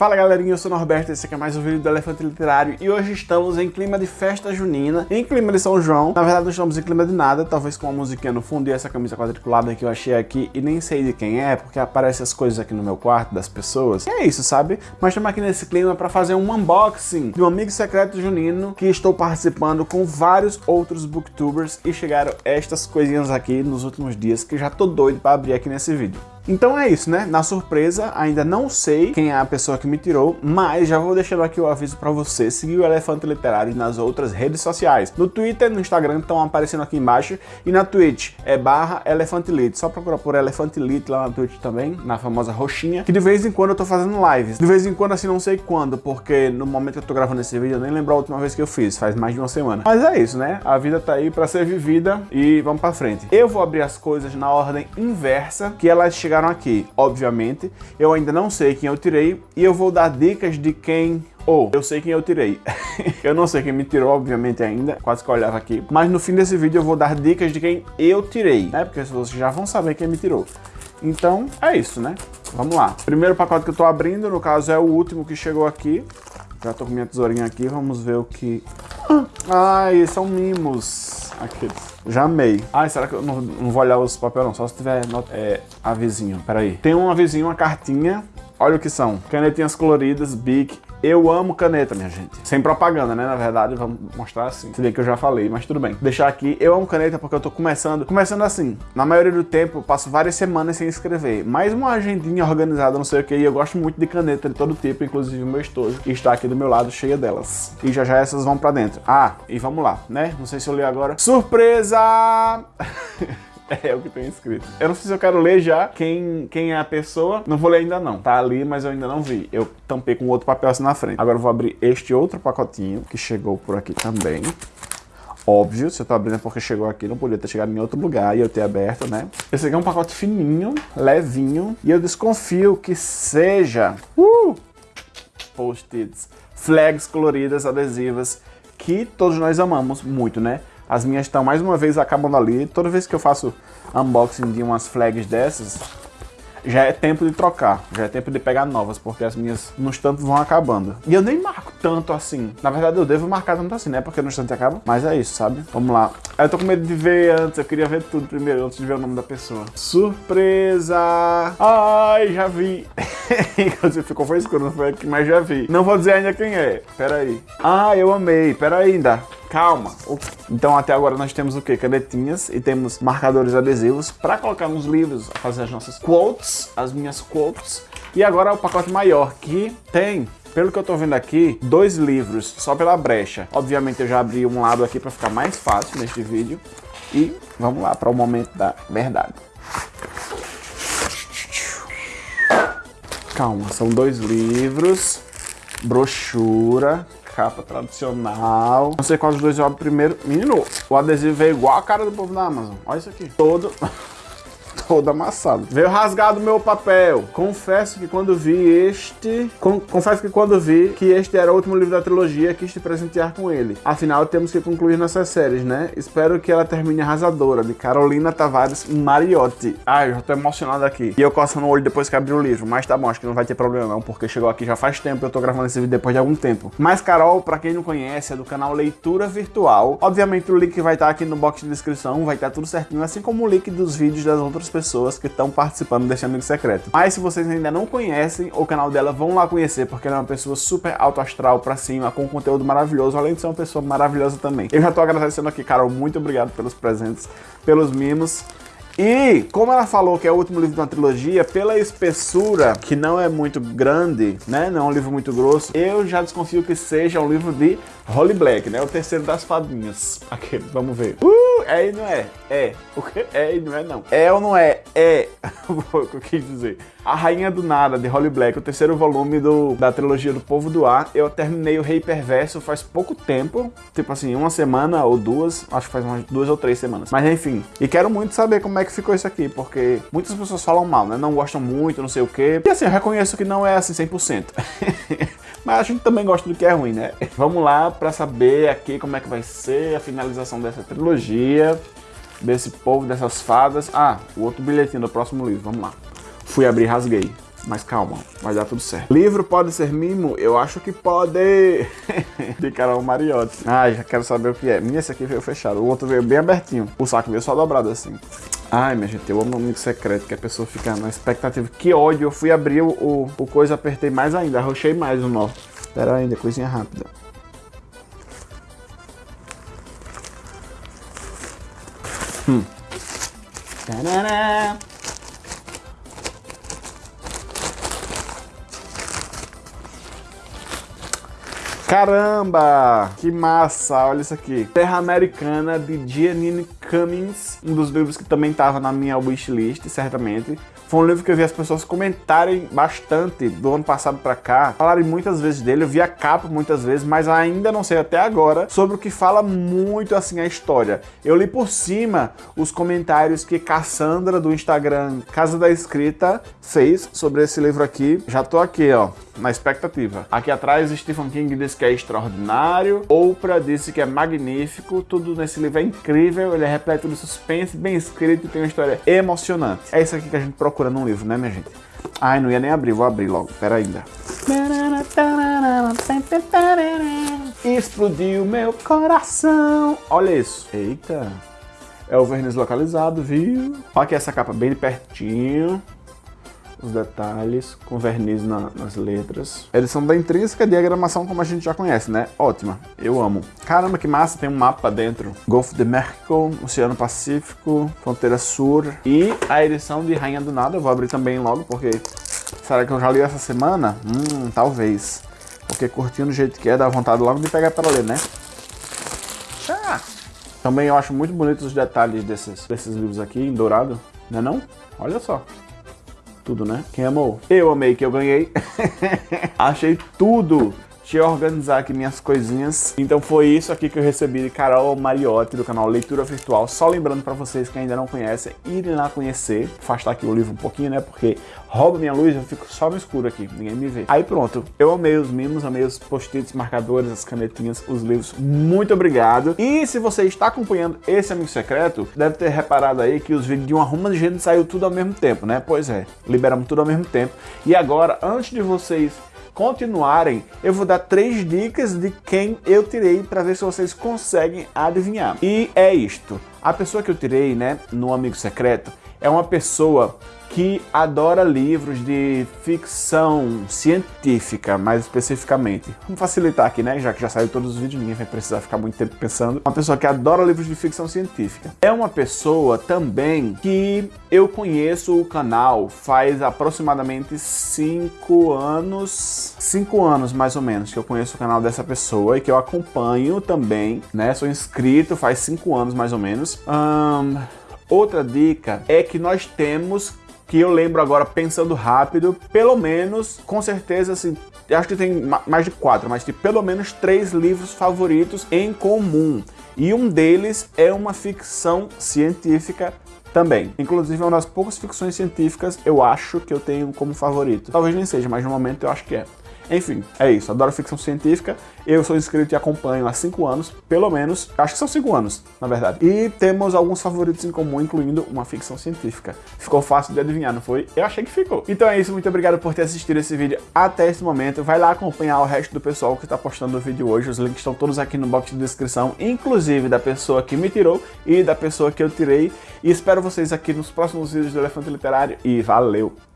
Fala galerinha, eu sou o Norberto, esse aqui é mais um vídeo do Elefante Literário e hoje estamos em clima de festa junina, em clima de São João. Na verdade não estamos em clima de nada, talvez com uma musiquinha no fundo e essa camisa quadriculada que eu achei aqui e nem sei de quem é, porque aparecem as coisas aqui no meu quarto das pessoas. E é isso, sabe? Mas estamos aqui nesse clima para fazer um unboxing de um amigo secreto junino que estou participando com vários outros booktubers e chegaram estas coisinhas aqui nos últimos dias que já tô doido para abrir aqui nesse vídeo. Então é isso, né? Na surpresa, ainda não sei quem é a pessoa que me tirou, mas já vou deixando aqui o aviso para você seguir o Elefante Literário nas outras redes sociais. No Twitter, no Instagram, estão aparecendo aqui embaixo, e na Twitch é barra Elefante. Só procurar por Elefante Lit lá na Twitch também, na famosa roxinha, que de vez em quando eu tô fazendo lives. De vez em quando, assim, não sei quando, porque no momento que eu tô gravando esse vídeo, eu nem lembro a última vez que eu fiz, faz mais de uma semana. Mas é isso, né? A vida tá aí para ser vivida e vamos para frente. Eu vou abrir as coisas na ordem inversa que elas chegaram chegaram aqui. Obviamente, eu ainda não sei quem eu tirei e eu vou dar dicas de quem ou oh, eu sei quem eu tirei. eu não sei quem me tirou, obviamente, ainda. Quase que eu olhava aqui. Mas no fim desse vídeo eu vou dar dicas de quem eu tirei, né? Porque vocês já vão saber quem me tirou. Então, é isso, né? Vamos lá. Primeiro pacote que eu tô abrindo, no caso, é o último que chegou aqui. Já tô com minha tesourinha aqui, vamos ver o que... Ai, são mimos. Aqueles. Já amei. Ai, será que eu não, não vou olhar os papéis não? Só se tiver é, avisinho. Peraí. Tem um avisinho, uma cartinha. Olha o que são. Canetinhas coloridas, Bic, eu amo caneta, minha gente. Sem propaganda, né? Na verdade, vamos mostrar assim. Se que eu já falei, mas tudo bem. Deixar aqui, eu amo caneta porque eu tô começando. Começando assim, na maioria do tempo, eu passo várias semanas sem escrever. Mais uma agendinha organizada, não sei o que, e eu gosto muito de caneta de todo tipo, inclusive o meu estojo. E está aqui do meu lado, cheia delas. E já já essas vão pra dentro. Ah, e vamos lá, né? Não sei se eu li agora. Surpresa! É o que tem escrito. Eu não sei se eu quero ler já quem, quem é a pessoa. Não vou ler ainda não. Tá ali, mas eu ainda não vi. Eu tampei com outro papel assim na frente. Agora eu vou abrir este outro pacotinho que chegou por aqui também. Óbvio, se eu tô abrindo é porque chegou aqui, não podia ter chegado em outro lugar e eu ter aberto, né? Esse aqui é um pacote fininho, levinho, e eu desconfio que seja... Uh! Post-its, flags coloridas, adesivas, que todos nós amamos muito, né? As minhas estão mais uma vez acabando ali. Toda vez que eu faço unboxing de umas flags dessas, já é tempo de trocar, já é tempo de pegar novas, porque as minhas no instante vão acabando. E eu nem marco tanto assim. Na verdade, eu devo marcar tanto assim, né? Porque no instante acaba. Mas é isso, sabe? Vamos lá. Eu tô com medo de ver antes, eu queria ver tudo primeiro, antes de ver o nome da pessoa. Surpresa! Ai, já vi. Inclusive ficou foi escuro, não foi aqui, mas já vi. Não vou dizer ainda quem é. Pera aí. Ah, eu amei. Pera aí ainda. Calma. Então até agora nós temos o que? Canetinhas e temos marcadores adesivos para colocar nos livros, fazer as nossas quotes, as minhas quotes. E agora o pacote maior, que tem pelo que eu tô vendo aqui, dois livros só pela brecha. Obviamente eu já abri um lado aqui para ficar mais fácil neste vídeo. E vamos lá para o momento da verdade. Calma, são dois livros, brochura, capa tradicional. Não sei qual dos dois eu abro primeiro. Menino, o adesivo veio igual a cara do povo da Amazon. Olha isso aqui. Todo... todo amassado. Veio rasgado meu papel. Confesso que quando vi este... Con confesso que quando vi que este era o último livro da trilogia, quis te presentear com ele. Afinal, temos que concluir nossas séries, né? Espero que ela termine arrasadora, de Carolina Tavares Mariotti. Ai, eu já tô emocionado aqui. E eu coçando o olho depois que abri o livro. Mas tá bom, acho que não vai ter problema não, porque chegou aqui já faz tempo, eu tô gravando esse vídeo depois de algum tempo. Mas Carol, pra quem não conhece, é do canal Leitura Virtual. Obviamente o link vai estar aqui no box de descrição, vai estar tudo certinho, assim como o link dos vídeos das outras pessoas pessoas que estão participando desse Amigo Secreto. Mas se vocês ainda não conhecem o canal dela, vão lá conhecer, porque ela é uma pessoa super alto astral pra cima, com conteúdo maravilhoso, além de ser uma pessoa maravilhosa também. Eu já tô agradecendo aqui, Carol, muito obrigado pelos presentes, pelos mimos. E, como ela falou que é o último livro da trilogia, pela espessura, que não é muito grande, né, não é um livro muito grosso, eu já desconfio que seja um livro de Holly Black, né, o terceiro das fadinhas. Aquele, vamos ver. Uh, e não é? É. O que? É e não é não. É ou não é? É. o que eu quis dizer. A Rainha do Nada, de Holly Black, o terceiro volume do, da trilogia do Povo do Ar. Eu terminei o Rei Perverso faz pouco tempo, tipo assim, uma semana ou duas, acho que faz umas duas ou três semanas. Mas enfim, e quero muito saber como é que ficou isso aqui, porque muitas pessoas falam mal, né? Não gostam muito, não sei o quê. E assim, eu reconheço que não é assim 100%. Mas a gente também gosta do que é ruim, né? Vamos lá para saber aqui como é que vai ser a finalização dessa trilogia, desse povo, dessas fadas. Ah, o outro bilhetinho do próximo livro, vamos lá. Fui abrir, rasguei. Mas calma, vai dar tudo certo. Livro pode ser mimo? Eu acho que pode. de Carol Mariotti. Ah, já quero saber o que é. Minha, esse aqui veio fechado. O outro veio bem abertinho. O saco veio só dobrado assim. Ai, minha gente, eu amo amigo secreto, que a pessoa fica na expectativa. Que ódio, eu fui abrir o, o, o coisa, apertei mais ainda, arrochei mais o nó. Pera ainda, coisinha rápida. Hum. Tarará. Caramba! Que massa! Olha isso aqui. Terra Americana de Giannini Cummings, um dos livros que também estava na minha wishlist, certamente. Foi um livro que eu vi as pessoas comentarem bastante do ano passado para cá, falarem muitas vezes dele, eu vi a capa muitas vezes, mas ainda não sei até agora sobre o que fala muito assim a história. Eu li por cima os comentários que Cassandra do Instagram Casa da Escrita fez sobre esse livro aqui. Já tô aqui, ó, na expectativa. Aqui atrás Stephen King disse que é extraordinário, Oprah disse que é magnífico, tudo nesse livro é incrível, ele é repleto de suspense, bem escrito e tem uma história emocionante. É isso aqui que a gente procura procurando um livro, né, minha gente? Ai, não ia nem abrir, vou abrir logo, pera ainda. Explodiu meu coração. Olha isso. Eita. É o verniz localizado, viu? Olha aqui essa capa bem de pertinho os detalhes, com verniz na, nas letras. Edição da intrínseca, diagramação como a gente já conhece, né? Ótima, eu amo. Caramba, que massa, tem um mapa dentro. Golfo de México, Oceano Pacífico, Fronteira Sul e a edição de Rainha do Nada, eu vou abrir também logo, porque será que eu já li essa semana? Hum, talvez. Porque curtindo do jeito que é, dá vontade logo de pegar para ler, né? Também eu acho muito bonitos os detalhes desses, desses livros aqui, em dourado, né não? Olha só tudo, né? Quem amou? Eu amei que eu ganhei. Achei tudo Organizar aqui minhas coisinhas. Então foi isso aqui que eu recebi de Carol Mariotti, do canal Leitura Virtual. Só lembrando para vocês que ainda não conhecem, irem lá conhecer. Afastar aqui o livro um pouquinho, né? Porque rouba minha luz, eu fico só no escuro aqui, ninguém me vê. Aí pronto, eu amei os mimos, amei os post-its, marcadores, as canetinhas, os livros. Muito obrigado. E se você está acompanhando esse Amigo Secreto, deve ter reparado aí que os vídeos de uma ruma de gente saiu tudo ao mesmo tempo, né? Pois é, liberamos tudo ao mesmo tempo. E agora, antes de vocês continuarem, eu vou dar três dicas de quem eu tirei para ver se vocês conseguem adivinhar. E é isto. A pessoa que eu tirei, né, no Amigo Secreto, é uma pessoa que adora livros de ficção científica, mais especificamente. Vamos facilitar aqui, né? Já que já saiu todos os vídeos, ninguém vai precisar ficar muito tempo pensando. Uma pessoa que adora livros de ficção científica. É uma pessoa também que eu conheço o canal faz aproximadamente 5 anos, 5 anos mais ou menos que eu conheço o canal dessa pessoa e que eu acompanho também, né? Sou inscrito faz 5 anos mais ou menos. Um, outra dica é que nós temos que eu lembro agora pensando rápido, pelo menos, com certeza, assim, acho que tem mais de quatro, mas tem pelo menos três livros favoritos em comum. E um deles é uma ficção científica também. Inclusive, é uma das poucas ficções científicas eu acho que eu tenho como favorito. Talvez nem seja, mas no momento eu acho que é. Enfim, é isso. Adoro ficção científica. Eu sou inscrito e acompanho há 5 anos, pelo menos. Acho que são 5 anos, na verdade. E temos alguns favoritos em comum, incluindo uma ficção científica. Ficou fácil de adivinhar, não foi? Eu achei que ficou. Então é isso. Muito obrigado por ter assistido esse vídeo até esse momento. Vai lá acompanhar o resto do pessoal que está postando o vídeo hoje. Os links estão todos aqui no box de descrição, inclusive da pessoa que me tirou e da pessoa que eu tirei. E espero vocês aqui nos próximos vídeos do Elefante Literário. E valeu!